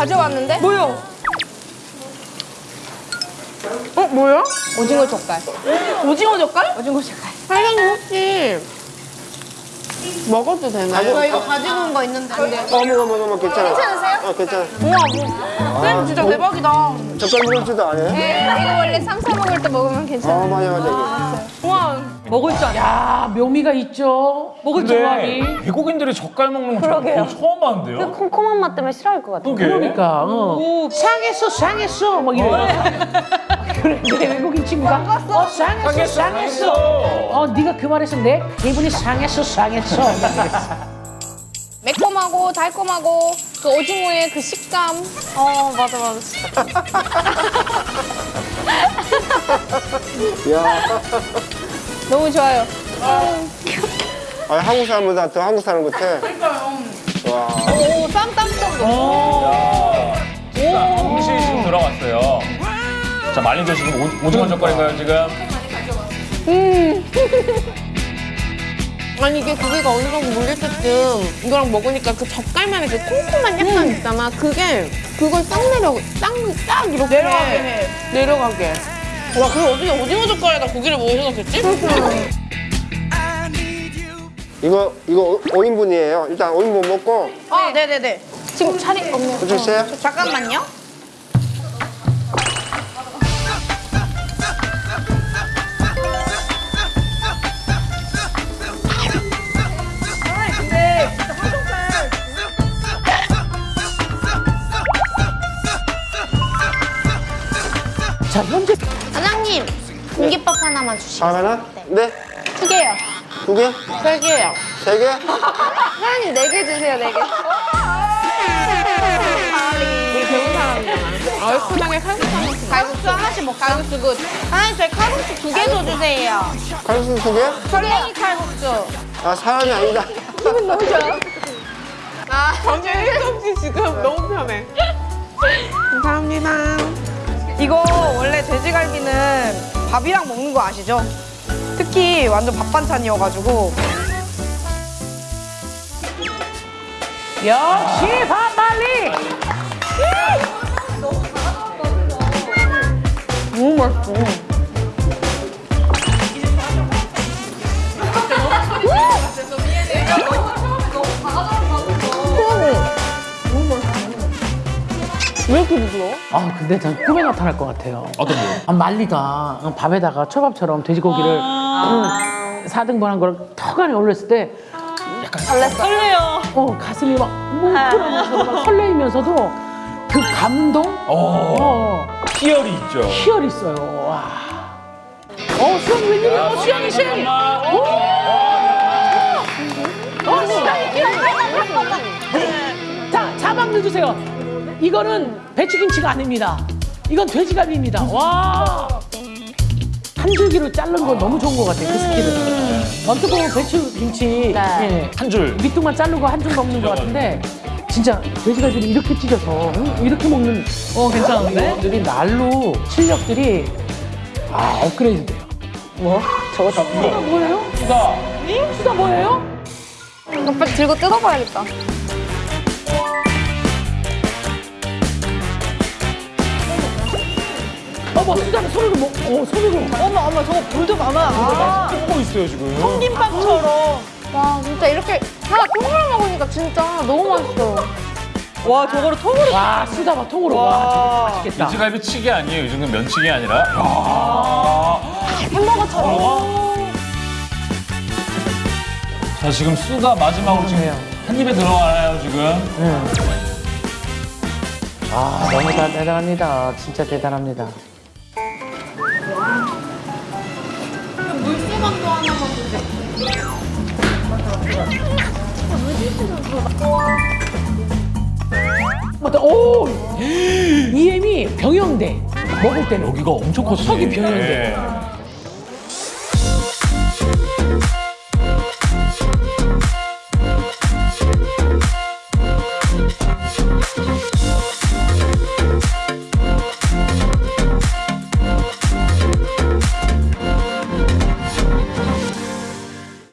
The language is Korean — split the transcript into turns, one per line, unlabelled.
가져왔는데?
뭐야? 어 뭐야?
오징어 젓갈.
오징어 젓갈?
오징어 젓갈.
사장님 혹시 먹어도 되나요?
저 이거 가지고 온 거 있는데.
어머 어머 어머 괜찮아.
괜찮으세요?
어 괜찮아.
우와 뭐 쌤 진짜 대박이다.
젓갈 먹을 줄도 안 해?
네, 이거 원래 쌈싸 먹을 때 먹으면 괜찮아요.
어 맞아 맞아.
우와
먹을 줄 알아. 야 묘미가 있죠. 먹을 줄.
근데 외국인들이 젓갈 먹는 거 저는 처음 봤는데요?
콩콩한 맛 때문에 싫어할 것 같아요.
그게?
그러니까 어. 상했어 상했어 막 이래. 그런데 외국인 친구가 어 상했어 상했어. 어 네가 그 말했으면 내 기분이 상했어 상했어.
매콤하고 달콤하고 그 오징어의 그 식감.
어 맞아 맞아 진짜.
야,
너무 좋아요.
아 한국 사람보다 더 한국 사람 같아. 와.
오, 쌈 땀떡도.
홍시 지금 들어갔어요. 자, 말린저 지금 오- 오징어 젓갈인가요, 지금?
아니 이게 고기가 어느 정도 물릴 때쯤 이거랑 먹으니까 그 젓갈만의 그 콩콩한 약간 있잖아. 그게 그걸 싹 내려 싹딱 이렇게 내려가게 해. 내려가게. 와 그럼 어떻게 오징어 젓갈에다 고기를 뭐 넣으셨겠지?
이거 이거 5인분이에요. 일단 5인분 먹고
아 네 네 네.
지금 차리 없네요.
해주세요.
잠깐만요.
자 현재
사장님 공깃밥 하나만 주시고.
하나? 네.
두 개요.
두 개?
세 개요.
세 개?
사장님 네 개 주세요, 네 개.
우리 배운 사람이잖아. 얼큰하게 칼국수 하나씩.
칼국수 하나씩 먹자. 칼국수 good.
사장님 저희 칼국수 두 개 더 주세요.
칼국수 두 개?
설렁이 칼국수.
아 사람이 아니다.
기분 너무 좋아요.
아 전혀 일도 없이 지금 너무 편해. 감사합니다.
이거 원래 돼지갈비는 밥이랑 먹는 거 아시죠? 특히 완전 밥 반찬이어가지고
역시 반말리.
너무 맛있어. 왜 이렇게 부드러워?
아 근데 전 꿈에 나타날 것 같아요.
어떤 거?
아, 말리가 밥에다가 초밥처럼 돼지고기를 음, 4등분한 걸 턱 안에 올렸을 때
설레요.
어, 가슴이 막 뭉클하면서도 막 설레이면서도 그 감동?
어,
어,
희열이 있죠.
희열이 있어요. 와. 어, 수영이 웬일이야? 어, 수영이, 수영이. 오! 어, 수영이 귀여워. 자, 자막 넣어주세요. 이거는 배추김치가 아닙니다. 이건 돼지갈비입니다. 와. 한 줄기로 자른 거 너무 좋은 것 같아요, 그 스킬은. 어떻게 보면 배추김치. 예.
한 줄.
밑둥만 자르고 한 줄 먹는 것 같은데 진짜 돼지갈비를 이렇게 찢어서 응? 이렇게 먹는 어 괜찮은데? 들이 날로 실력들이 아 업그레이드 돼요. 뭐? 저거 다 수다 뭐예요?
수다.
수다 뭐예요?
이거 빨리 들고 뜯어봐야겠다.
어머 수다는 손으로 먹, 어 손으로.
어머 어머 저거 불도 많아
꽂고 있어요, 지금.
김밥처럼
와, 진짜 이렇게 하나 통으로 먹으니까 진짜 너무 맛있어요.
와 저거를 통으로
와 수다 봐 통으로 와 저거 맛있겠다.
돼지갈비 치기 아니에요. 이 정도는 면치기 아니라. 야.
햄버거처럼.
자, 지금 수가 마지막으로 지금 한 입에 들어가나요, 지금?
아 너무 다 대단합니다. 진짜 대단합니다. 맞다. 오 이엠이 병영돼 먹을 때는
여기가 엄청 컸어요.
석이 병영돼.
네.